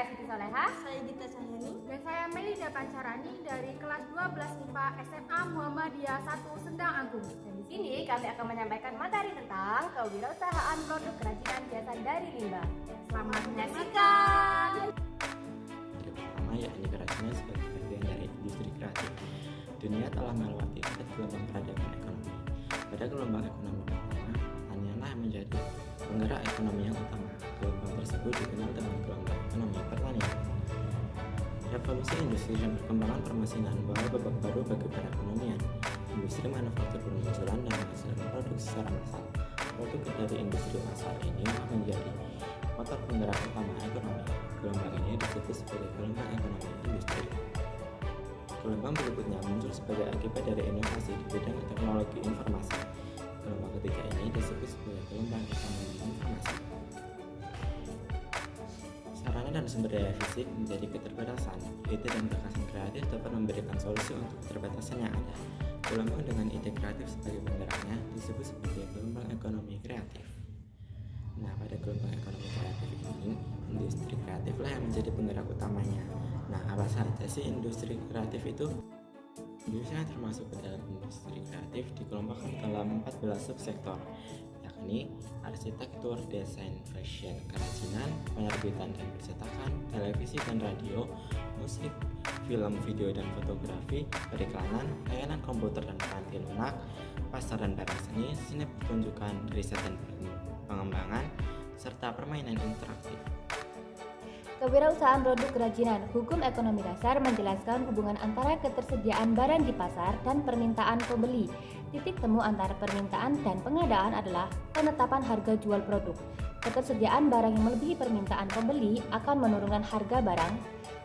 saya Siti Soleha. Saya Gita Cahyani. Dan saya Melida Pancarani dari kelas 12 MIPA SMA Muhammadiyah 1 Sendang Agung. Dan di sini kami akan menyampaikan materi tentang kewirausahaan produk kerajinan biasa dari limbah. Selamat menyaksikan. Yang pertama yakni kerajinan sebagai bagian dari industri kreatif. Dunia telah melewati empat gelombang peradaban ekonomi. Pada gelombang ekonomi pertama, pertanian yang menjadi penggerak ekonomi yang utama. Gelombang tersebut dikenal dengan gelombang pertanian. Revolusi industri dan perkembangan permesinan membawa babak baru bagi perekonomian. Industri manufaktur bermunculan dan menghasilkan produk secara massal. Produk dari industri massal ini menjadi motor penggerak utama ekonomi. Gelombang ini disebut sebagai gelombang ekonomi industri. Gelombang berikutnya muncul sebagai akibat dari inovasi di bidang teknologi informasi. Gelombang ketiga ini disebut sebagai gelombang ekonomi informasi. Dan sumber daya fisik menjadi keterbatasan. Ide dan gagasan kreatif dapat memberikan solusi untuk keterbatasan yang ada. Gelombang dengan ide kreatif sebagai penggeraknya disebut sebagai gelombang ekonomi kreatif. Nah, pada gelombang ekonomi kreatif ini, industri kreatiflah yang menjadi penggerak utamanya. Nah, apa saja sih industri kreatif itu? Industri yang termasuk ke dalam industri kreatif dikelompokkan dalam 14 subsektor, yakni arsitektur, desain, fashion, kerajinan, penerbitan dan percetakan, televisi dan radio, musik, film, video dan fotografi, periklanan, layanan komputer dan kantin lunak, pasar dan barang seni, seni pertunjukan, riset dan pengembangan, serta permainan interaktif. Kewirausahaan produk kerajinan, hukum ekonomi dasar menjelaskan hubungan antara ketersediaan barang di pasar dan permintaan pembeli. Titik temu antara permintaan dan pengadaan adalah penetapan harga jual produk. Ketersediaan barang yang melebihi permintaan pembeli akan menurunkan harga barang.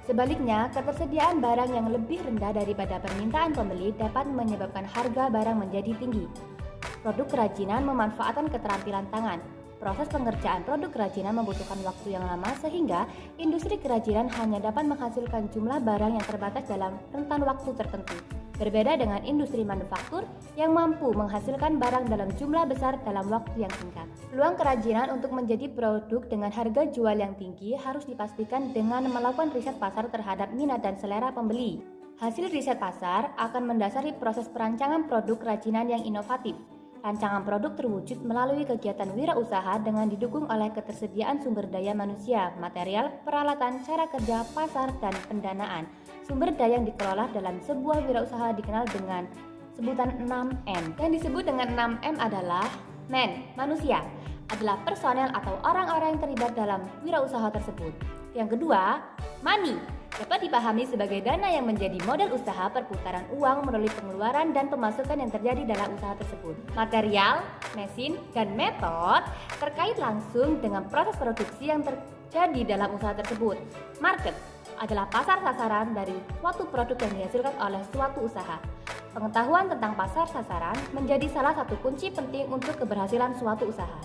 Sebaliknya, ketersediaan barang yang lebih rendah daripada permintaan pembeli dapat menyebabkan harga barang menjadi tinggi. Produk kerajinan memanfaatkan keterampilan tangan, Proses pengerjaan produk kerajinan membutuhkan waktu yang lama sehingga industri kerajinan hanya dapat menghasilkan jumlah barang yang terbatas dalam rentan waktu tertentu. Berbeda dengan industri manufaktur yang mampu menghasilkan barang dalam jumlah besar dalam waktu yang singkat. Peluang kerajinan untuk menjadi produk dengan harga jual yang tinggi harus dipastikan dengan melakukan riset pasar terhadap minat dan selera pembeli. Hasil riset pasar akan mendasari proses perancangan produk kerajinan yang inovatif, Rancangan produk terwujud melalui kegiatan wirausaha dengan didukung oleh ketersediaan sumber daya manusia, material, peralatan, cara kerja, pasar, dan pendanaan. Sumber daya yang dikelola dalam sebuah wirausaha dikenal dengan sebutan 6M. Yang disebut dengan 6M adalah men, manusia, adalah personel atau orang-orang yang terlibat dalam wirausaha tersebut. Yang kedua, money, dapat dipahami sebagai dana yang menjadi modal usaha perputaran uang melalui pengeluaran dan pemasukan yang terjadi dalam usaha tersebut. Material, mesin, dan metode terkait langsung dengan proses produksi yang terjadi dalam usaha tersebut. Market adalah pasar sasaran dari suatu produk yang dihasilkan oleh suatu usaha. Pengetahuan tentang pasar sasaran menjadi salah satu kunci penting untuk keberhasilan suatu usaha.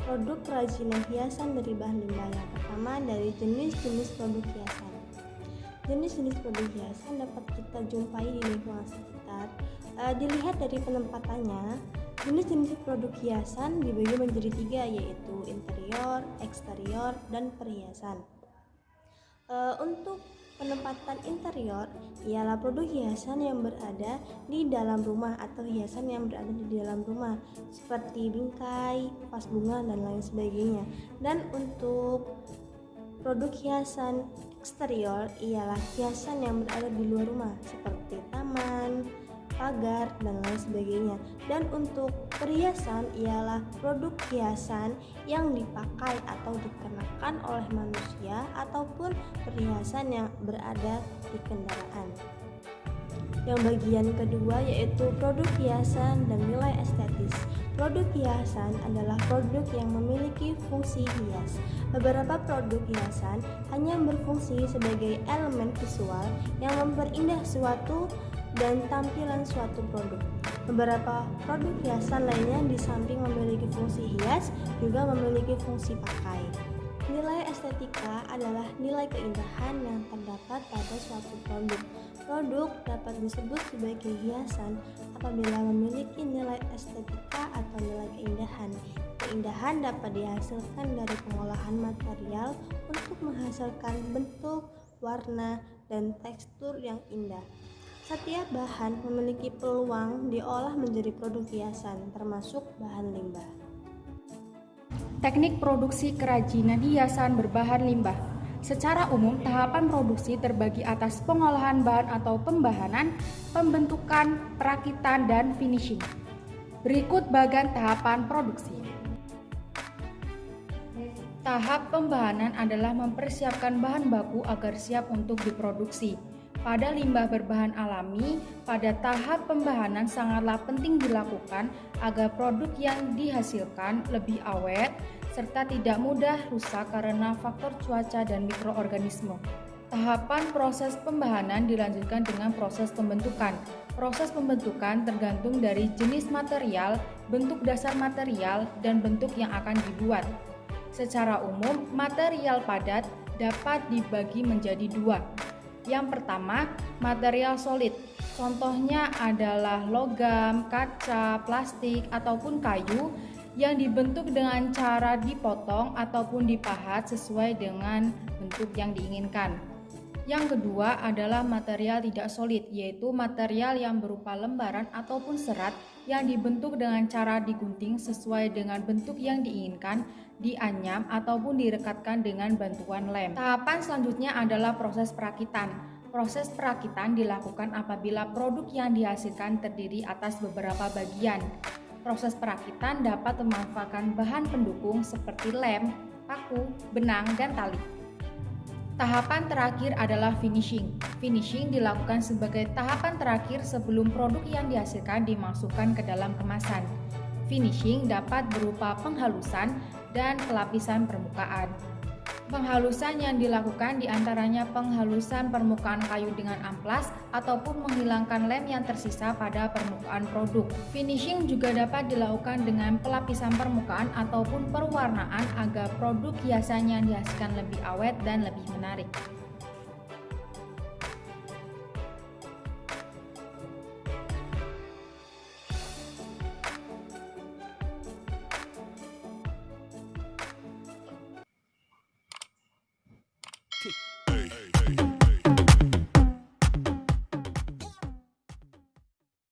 Produk kerajinan hiasan dari bahan limbah yang pertama dari jenis-jenis produk hiasan. Jenis-jenis produk hiasan dapat kita jumpai di lingkungan sekitar. E, dilihat dari penempatannya, jenis-jenis produk hiasan dibagi menjadi tiga yaitu interior, eksterior, dan perhiasan. E, untuk Penempatan interior ialah produk hiasan yang berada di dalam rumah atau hiasan yang berada di dalam rumah seperti bingkai, vas bunga dan lain sebagainya. Dan untuk produk hiasan eksterior ialah hiasan yang berada di luar rumah seperti taman, pagar, dan lain sebagainya. Dan untuk perhiasan ialah produk hiasan yang dipakai atau dikenakan oleh manusia ataupun perhiasan yang berada di kendaraan. Yang bagian kedua yaitu produk hiasan dan nilai estetis. Produk hiasan adalah produk yang memiliki fungsi hias. Beberapa produk hiasan hanya berfungsi sebagai elemen visual yang memperindah suatu dan tampilan suatu produk. Beberapa produk hiasan lainnya di samping memiliki fungsi hias juga memiliki fungsi pakai. Nilai estetika adalah nilai keindahan yang terdapat pada suatu produk. Produk dapat disebut sebagai hiasan apabila memiliki nilai estetika atau nilai keindahan. Keindahan dapat dihasilkan dari pengolahan material untuk menghasilkan bentuk, warna, dan tekstur yang indah. Setiap bahan memiliki peluang diolah menjadi produk hiasan, termasuk bahan limbah. Teknik produksi kerajinan hiasan berbahan limbah. Secara umum, tahapan produksi terbagi atas pengolahan bahan atau pembahanan, pembentukan, perakitan, dan finishing. Berikut bagian tahapan produksi. Tahap pembahanan adalah mempersiapkan bahan baku agar siap untuk diproduksi. Pada limbah berbahan alami, pada tahap pembahanan sangatlah penting dilakukan agar produk yang dihasilkan lebih awet serta tidak mudah rusak karena faktor cuaca dan mikroorganisme. Tahapan proses pembahanan dilanjutkan dengan proses pembentukan. Proses pembentukan tergantung dari jenis material, bentuk dasar material, dan bentuk yang akan dibuat. Secara umum, material padat dapat dibagi menjadi dua. Yang pertama, material solid. Contohnya adalah logam, kaca, plastik, ataupun kayu yang dibentuk dengan cara dipotong ataupun dipahat sesuai dengan bentuk yang diinginkan. Yang kedua adalah material tidak solid, yaitu material yang berupa lembaran ataupun serat yang dibentuk dengan cara digunting sesuai dengan bentuk yang diinginkan, dianyam ataupun direkatkan dengan bantuan lem. Tahapan selanjutnya adalah proses perakitan. Proses perakitan dilakukan apabila produk yang dihasilkan terdiri atas beberapa bagian. Proses perakitan dapat memanfaatkan bahan pendukung seperti lem, paku, benang, dan tali. Tahapan terakhir adalah finishing. Finishing dilakukan sebagai tahapan terakhir sebelum produk yang dihasilkan dimasukkan ke dalam kemasan. Finishing dapat berupa penghalusan dan pelapisan permukaan. Penghalusan yang dilakukan di antaranya penghalusan permukaan kayu dengan amplas ataupun menghilangkan lem yang tersisa pada permukaan produk. Finishing juga dapat dilakukan dengan pelapisan permukaan ataupun perwarnaan agar produk hiasan yang dihasilkan lebih awet dan lebih menarik.